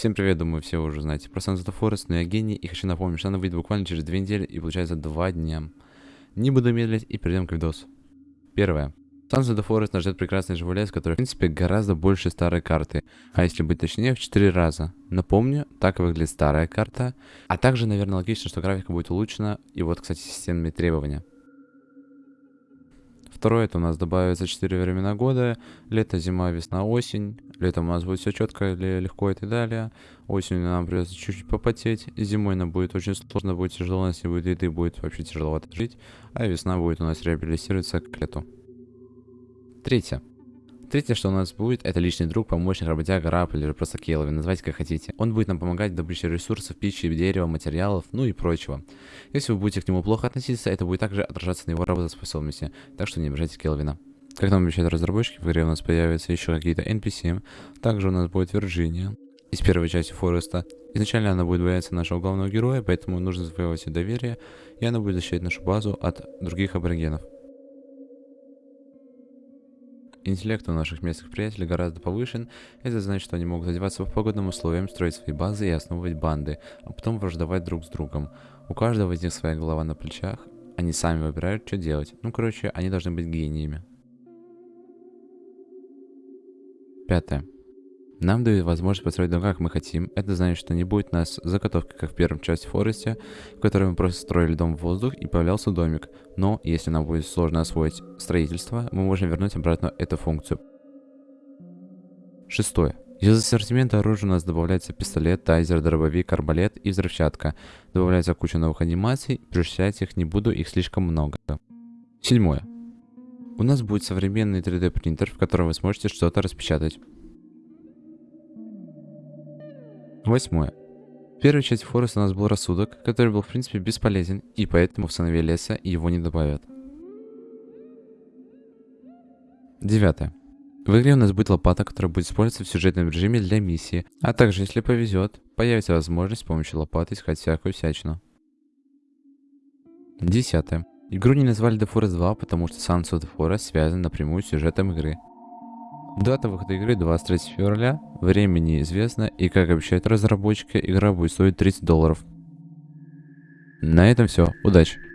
Всем привет, думаю, все уже знаете про Sons Forest, но я гений и хочу напомнить, что она выйдет буквально через две недели и получается два дня. Не буду медлить и перейдем к видосу. Первое. Sons Forest нас ждет прекрасный живой лес, который, в принципе, гораздо больше старой карты. А если быть точнее, в 4 раза. Напомню, так выглядит старая карта. А также, наверное, логично, что графика будет улучшена. И вот, кстати, системные требования. Второе, это у нас добавится 4 времена года. Лето, зима, весна, осень. Летом у нас будет все четко, легко и так далее. Осенью нам придется чуть-чуть попотеть. Зимой нам будет очень сложно, будет тяжело, если будет еды, будет вообще тяжеловато жить. А весна будет у нас реабилитироваться к лету. Третье. Третье, что у нас будет, это личный друг, помощник, работяга, раб или просто Келвин, называйте как хотите. Он будет нам помогать в добыче ресурсов, пищи, дерева, материалов, ну и прочего. Если вы будете к нему плохо относиться, это будет также отражаться на его работоспособности, так что не обижайте Келвина. Как нам обещают разработчики, в игре у нас появятся еще какие-то NPC, также у нас будет Вирджиния из первой части Фореста. Изначально она будет бояться нашего главного героя, поэтому нужно завоевать ее доверие, и она будет защищать нашу базу от других аборигенов. Интеллект у наших местных приятелей гораздо повышен, это значит, что они могут одеваться по погодным условиям, строить свои базы и основывать банды, а потом враждовать друг с другом. У каждого из них своя голова на плечах, они сами выбирают, что делать. Ну, короче, они должны быть гениями. Пятое. Нам дают возможность построить дом как мы хотим. Это значит, что не будет нас заготовки, как в первом части Форесте, в которой мы просто строили дом в воздух и появлялся домик. Но, если нам будет сложно освоить строительство, мы можем вернуть обратно эту функцию. Шестое. Из ассортимента оружия у нас добавляется пистолет, тайзер, дробовик, арбалет и взрывчатка. Добавляется куча новых анимаций, перечислять их не буду, их слишком много. Седьмое. У нас будет современный 3D принтер, в котором вы сможете что-то распечатать. Восьмое. В первой части Фореста у нас был рассудок, который был в принципе бесполезен, и поэтому в сынове леса его не добавят. Девятое. В игре у нас будет лопата, которая будет использоваться в сюжетном режиме для миссии, а также, если повезет, появится возможность с помощью лопаты искать всякую всячину. Десятое. Игру не назвали The Forest 2, потому что the Forest связан напрямую с сюжетом игры. Дата выхода игры 23 февраля, время неизвестно, и как обещают разработчики, игра будет стоить 30 долларов. На этом все, удачи!